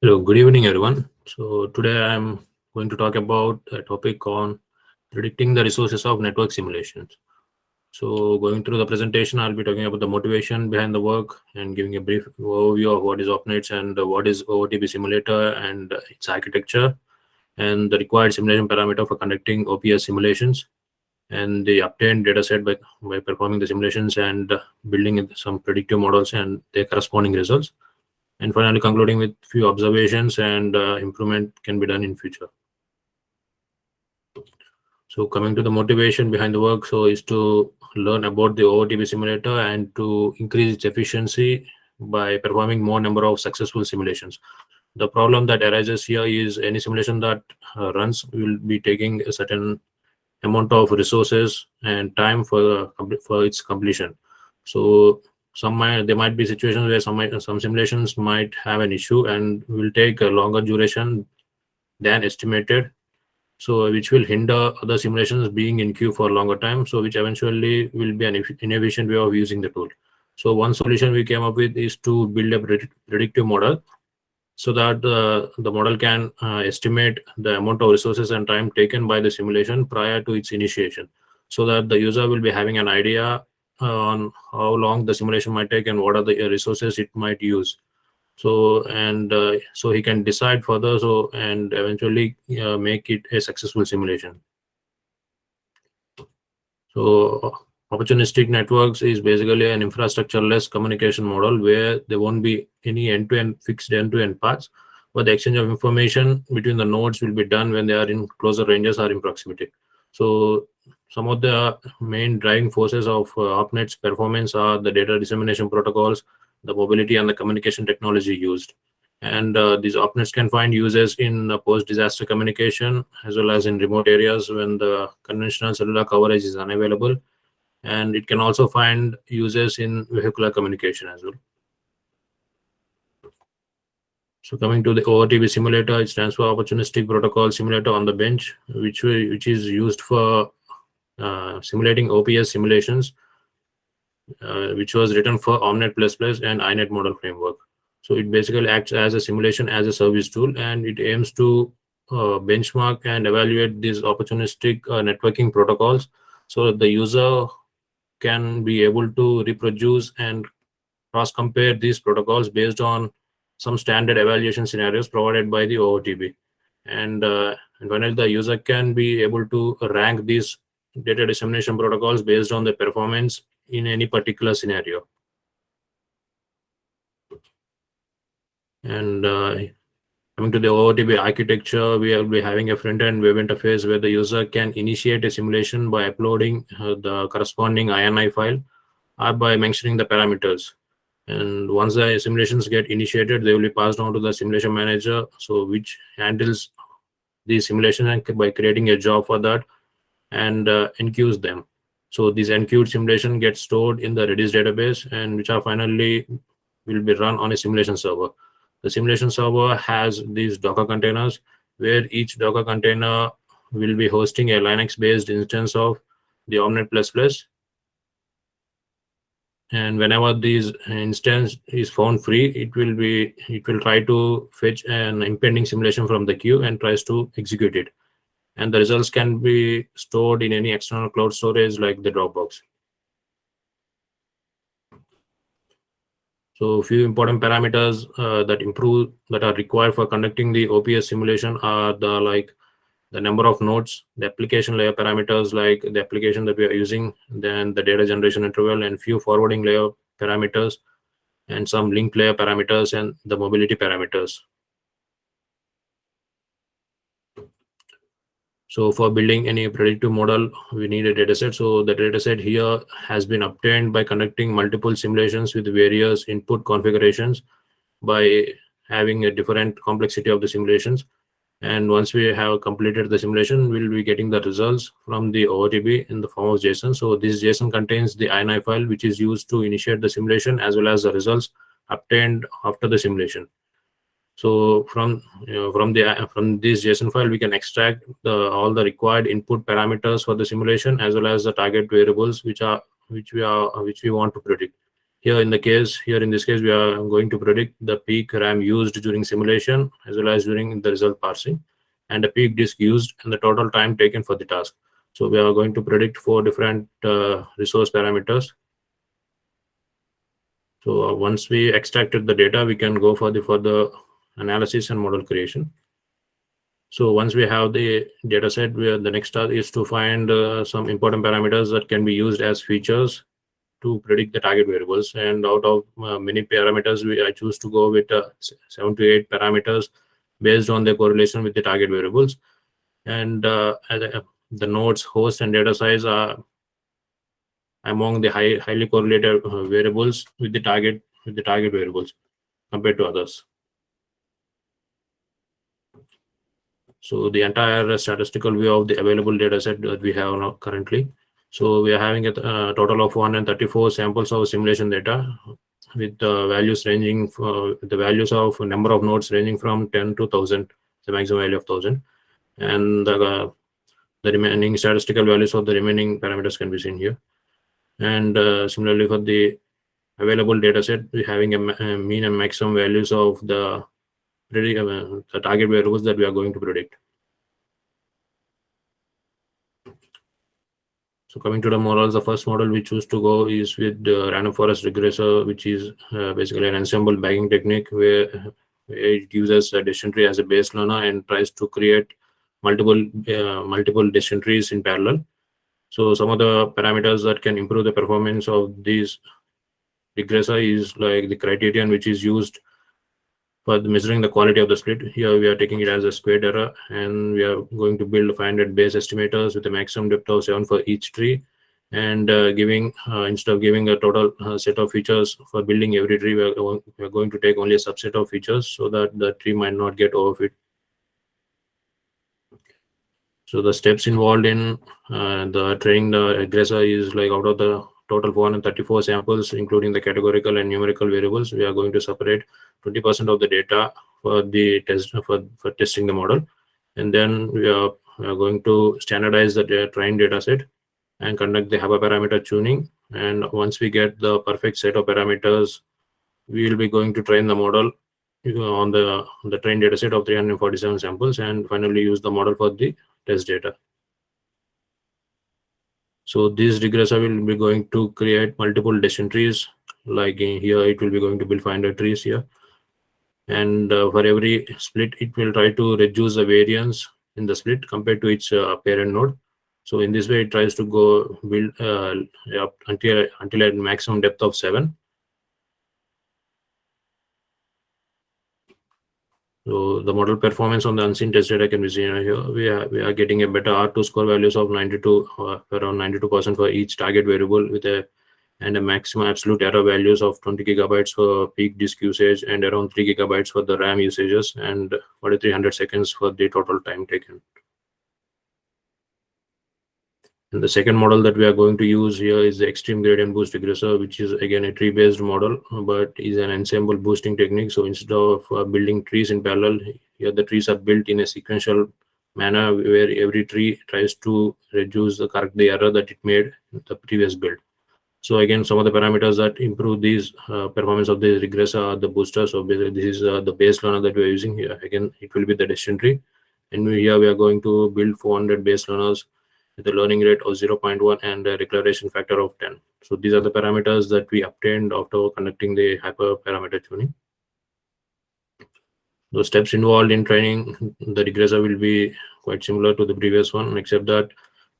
Hello, good evening, everyone. So today I'm going to talk about a topic on predicting the resources of network simulations. So going through the presentation, I'll be talking about the motivation behind the work and giving a brief overview of what is OppNets and what is OOTB simulator and its architecture and the required simulation parameter for conducting OPS simulations and the obtained data set by, by performing the simulations and building some predictive models and their corresponding results and finally concluding with few observations and uh, improvement can be done in future. So coming to the motivation behind the work, so is to learn about the OOTB simulator and to increase its efficiency by performing more number of successful simulations. The problem that arises here is any simulation that uh, runs will be taking a certain amount of resources and time for for its completion. So some might there might be situations where some some simulations might have an issue and will take a longer duration than estimated. So which will hinder other simulations being in queue for a longer time. So which eventually will be an inefficient way of using the tool. So one solution we came up with is to build a predictive model so that uh, the model can uh, estimate the amount of resources and time taken by the simulation prior to its initiation. So that the user will be having an idea on how long the simulation might take and what are the resources it might use. So and uh, so he can decide further so and eventually uh, make it a successful simulation. So opportunistic networks is basically an infrastructure-less communication model where there won't be any end-to-end -end fixed end-to-end -end paths but the exchange of information between the nodes will be done when they are in closer ranges or in proximity. So some of the main driving forces of uh, OppNet's performance are the data dissemination protocols, the mobility and the communication technology used. And uh, these OppNets can find users in uh, post-disaster communication as well as in remote areas when the conventional cellular coverage is unavailable. And it can also find users in vehicular communication as well. So coming to the OOTB simulator, it stands for Opportunistic Protocol Simulator on the Bench, which, which is used for simulating OPS simulations, uh, which was written for OMNET++ and INET model framework. So it basically acts as a simulation as a service tool, and it aims to uh, benchmark and evaluate these opportunistic uh, networking protocols so that the user can be able to reproduce and cross-compare these protocols based on some standard evaluation scenarios provided by the OOTB. And, uh, and finally, the user can be able to rank these data dissemination protocols based on the performance in any particular scenario. And uh, coming to the OOTB architecture, we will be having a front-end web interface where the user can initiate a simulation by uploading uh, the corresponding INI file or by mentioning the parameters. And once the simulations get initiated, they will be passed on to the simulation manager, so which handles the simulation and by creating a job for that and uh, enqueues them. So these enqueued simulation gets stored in the Redis database and which are finally will be run on a simulation server. The simulation server has these Docker containers where each Docker container will be hosting a Linux-based instance of the OMNET++. And whenever this instance is found free, it will be it will try to fetch an impending simulation from the queue and tries to execute it and the results can be stored in any external cloud storage like the Dropbox. So a few important parameters uh, that improve that are required for conducting the OPS simulation are the like the number of nodes, the application layer parameters like the application that we are using, then the data generation interval and few forwarding layer parameters and some link layer parameters and the mobility parameters. So for building any predictive model, we need a dataset. So the dataset here has been obtained by conducting multiple simulations with various input configurations by having a different complexity of the simulations. And once we have completed the simulation, we'll be getting the results from the OOTB in the form of JSON. So this JSON contains the INI file, which is used to initiate the simulation as well as the results obtained after the simulation. So from you know, from the from this JSON file, we can extract the all the required input parameters for the simulation as well as the target variables which are which we are which we want to predict. here in the case, here in this case, we are going to predict the peak RAM used during simulation as well as during the result parsing and the peak disk used and the total time taken for the task. So we are going to predict four different uh, resource parameters. So uh, once we extracted the data, we can go for the further analysis and model creation. So once we have the data set, the next task is to find uh, some important parameters that can be used as features to predict the target variables. And out of uh, many parameters, we I choose to go with uh, seven to eight parameters based on the correlation with the target variables. And uh, the nodes, host, and data size are among the high, highly correlated uh, variables with the target with the target variables compared to others. So the entire statistical view of the available data set that we have currently. So we are having a uh, total of 134 samples of simulation data with the values ranging for the values of number of nodes ranging from 10 to 1000, the maximum value of 1000. And the, uh, the remaining statistical values of the remaining parameters can be seen here. And uh, similarly for the available data set, we're having a, a mean and maximum values of the, uh, the target variables that we are going to predict. So coming to the models, the first model we choose to go is with the random forest regressor, which is uh, basically an ensemble bagging technique where, where it uses a decision tree as a base learner and tries to create multiple uh, multiple decision trees in parallel. So some of the parameters that can improve the performance of these regressor is like the criterion which is used for measuring the quality of the split. Here we are taking it as a squared error and we are going to build 500 base estimators with a maximum depth of 7 for each tree and uh, giving uh, instead of giving a total uh, set of features for building every tree we are, we are, going to take only a subset of features so that the tree might not get overfit so the steps involved in uh, the training the regressor is like out of the total 434 samples including the categorical and numerical variables we are going to separate 20% of the data for the test for, for testing the model. And then we are, we are going to standardize the trained data set and conduct the hyperparameter tuning. And once we get the perfect set of parameters, we will be going to train the model on the, the trained data set of 347 samples and finally use the model for the test data. So this regressor will be going to create multiple decision trees. Like in here, it will be going to build 500 trees here. And uh, for every split it will try to reduce the variance in the split compared to its uh, parent node. So in this way it tries to go build uh, up until until a maximum depth of 7 so the model performance on the unseen test data can be seen here we are we are getting a better r2 score values of 92 uh, around 92 percent for each target variable with a and a maximum absolute error values of 20 gigabytes for peak disk usage and around 3 gigabytes for the RAM usages and 4300 seconds for the total time taken. And the second model that we are going to use here is the extreme gradient boost regressor, which is again a tree-based model, but is an ensemble boosting technique. So instead of uh, building trees in parallel, here the trees are built in a sequential manner where every tree tries to reduce the the error that it made in the previous build. So again, some of the parameters that improve these uh, performance of the regressor are the booster. So basically this is uh, the base learner that we are using here. Again, it will be the decision tree. And we, here we are going to build 400 base learners with a learning rate of 0.1 and a regression factor of 10. So these are the parameters that we obtained after conducting the hyperparameter tuning. The steps involved in training the regressor will be quite similar to the previous one, except that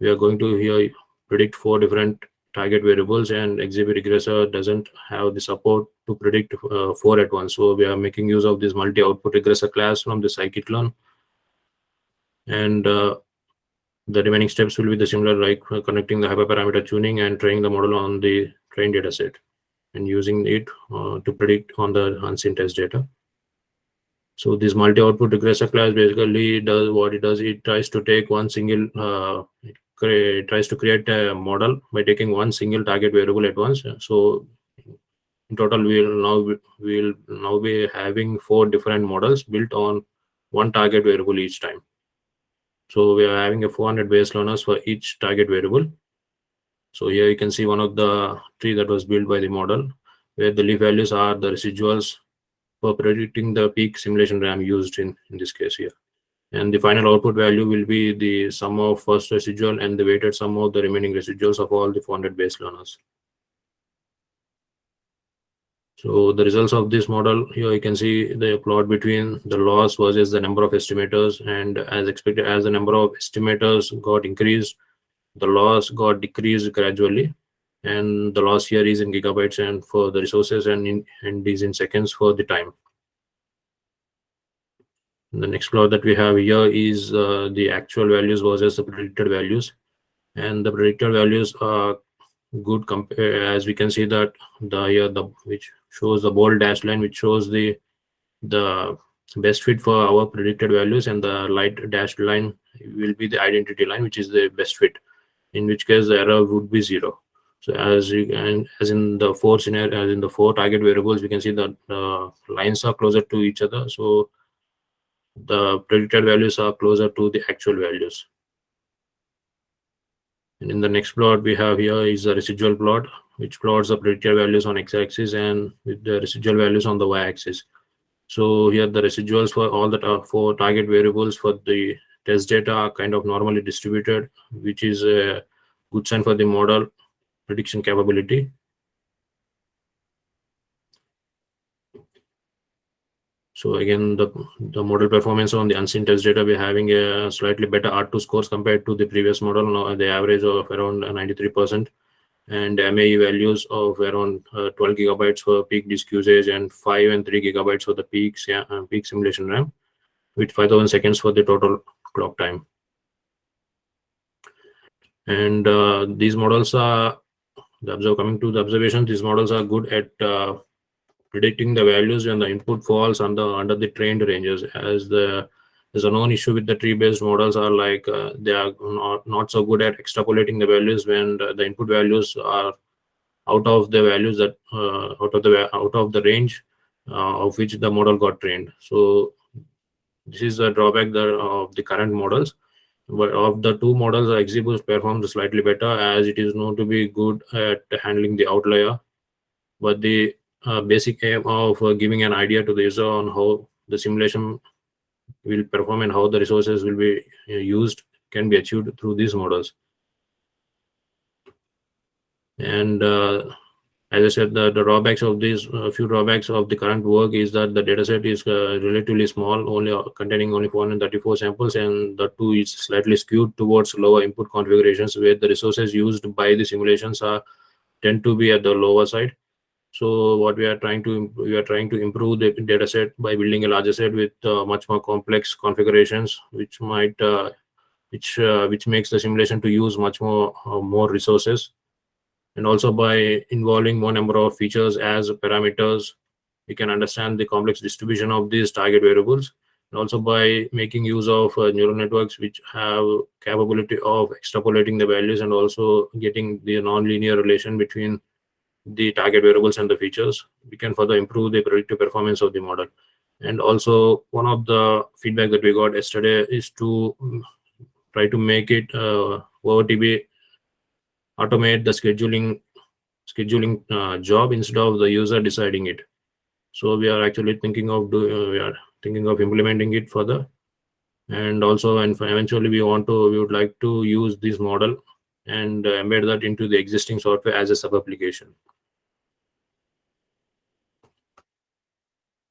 we are going to here predict four different target variables and XGB regressor doesn't have the support to predict uh, four at once. So we are making use of this multi-output regressor class from the scikit-learn. And uh, the remaining steps will be the similar like uh, connecting the hyperparameter tuning and training the model on the trained data set and using it uh, to predict on the unseen test data. So this multi-output regressor class basically does what it does. It tries to take one single, uh, tries to create a model by taking one single target variable at once. So in total, we'll now we'll now be having four different models built on one target variable each time. So we are having a 400 base learners for each target variable. So here you can see one of the tree that was built by the model. where the leaf values are the residuals for predicting the peak simulation RAM used in, in this case here. And the final output value will be the sum of first residual and the weighted sum of the remaining residuals of all the 400 base learners. So the results of this model here, you can see the plot between the loss versus the number of estimators. And as expected, as the number of estimators got increased, the loss got decreased gradually. And the loss here is in gigabytes and for the resources and, in, and is in seconds for the time. The next plot that we have here is uh, the actual values versus the predicted values. And the predicted values are good as we can see that the here the which shows the bold dashed line which shows the the best fit for our predicted values and the light dashed line will be the identity line which is the best fit in which case the error would be zero. So as you can as in the four scenario as in the four target variables we can see that the lines are closer to each other. So the predicted values are closer to the actual values. And in the next plot we have here is the residual plot, which plots the predicted values on x-axis and with the residual values on the y-axis. So here the residuals for all the four target variables for the test data are kind of normally distributed, which is a good sign for the model prediction capability. So again, the, the model performance on the unseen test data, we're having a slightly better R2 scores compared to the previous model, now the average of around 93%, and MAE values of around uh, 12 gigabytes for peak disk usage and 5 and 3 gigabytes for the peak, uh, peak simulation RAM, with 5000 seconds for the total clock time. And uh, these models are, the observe, coming to the observations, these models are good at uh, predicting the values when the input falls under under the trained ranges as the there's a known issue with the tree-based models are like uh, they are not, not so good at extrapolating the values when the, input values are out of the values that uh, out of the out of the range uh, of which the model got trained. So this is the drawback that, of the current models. But of the two models XGBoost performs slightly better as it is known to be good at handling the outlier. But the uh, basic aim of uh, giving an idea to the user on how the simulation will perform and how the resources will be uh, used can be achieved through these models. And uh, as I said, the, the drawbacks of these a few drawbacks of the current work is that the dataset is uh, relatively small, only uh, containing only 434 samples, and the two is slightly skewed towards lower input configurations, where the resources used by the simulations are tend to be at the lower side. So what we are trying to we are trying to improve the data set by building a larger set with uh, much more complex configurations, which might uh, which uh, which makes the simulation to use much more uh, more resources, and also by involving more number of features as parameters, we can understand the complex distribution of these target variables, and also by making use of uh, neural networks which have capability of extrapolating the values and also getting the nonlinear relation between the target variables and the features, we can further improve the predictive performance of the model. And also, one of the feedback that we got yesterday is to mm, try to make it uh, OOTB automate the scheduling scheduling uh, job instead of the user deciding it. So we are actually thinking of do uh, we are thinking of implementing it further, and also and eventually we want to we would like to use this model and uh, embed that into the existing software as a sub application.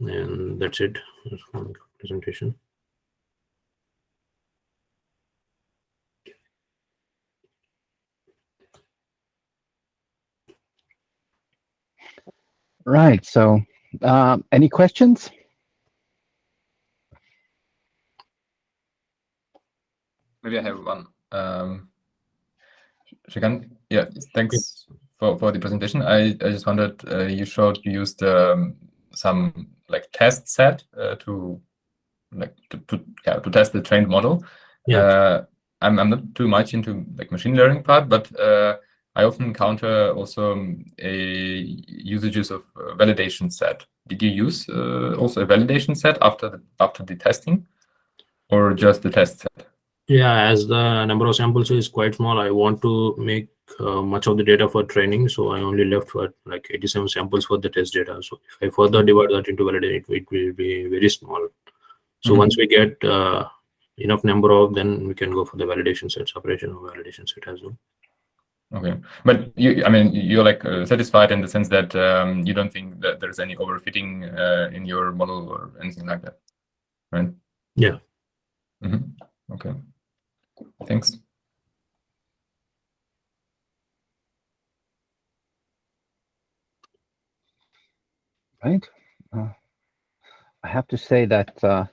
And that's it. That's my presentation. Right so uh, any questions? Maybe i have one um Shrikant, yeah thanks for, for the presentation. I i just wondered uh, you showed you used um, some like test set uh, to like to, to yeah to test the trained model. Yeah. Uh, I'm I'm not too much into like machine learning part, but uh, I often encounter also um, a usages of validation set. Did you use uh, also a validation set after the, after the testing, or just the test set? Yeah, as the number of samples is quite small, I want to make uh, much of the data for training, so I only left for like 87 samples for the test data. So if I further divide that into validate, it, it will be very small. So Mhm. once we get uh, enough number of, then we can go for the validation set, separation of validation set as well. Okay, but you, I mean, you're like uh, satisfied in the sense that um, you don't think that there's any overfitting uh, in your model or anything like that, right? Yeah. hmm Okay. Thanks. Right? Uh, I have to say that uh,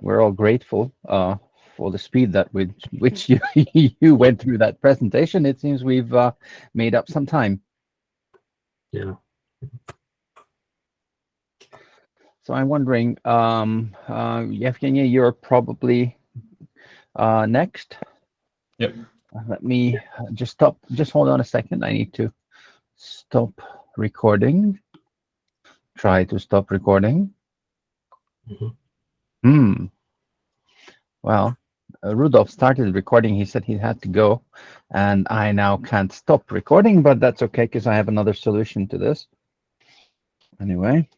we're all grateful uh, for the speed that with which you you went through that presentation. It seems we've uh, made up some time. Yeah. So I'm wondering, um, uh, Yevgeny, you're probably uh, next. Yep. Let me uh, just stop. Just hold on a second. I need to stop recording. Try to stop recording. Mhm. Hmm. Well, uh, Rudolph started recording. He said he had to go, and I now can't stop recording, but that's okay because I have another solution to this. Anyway.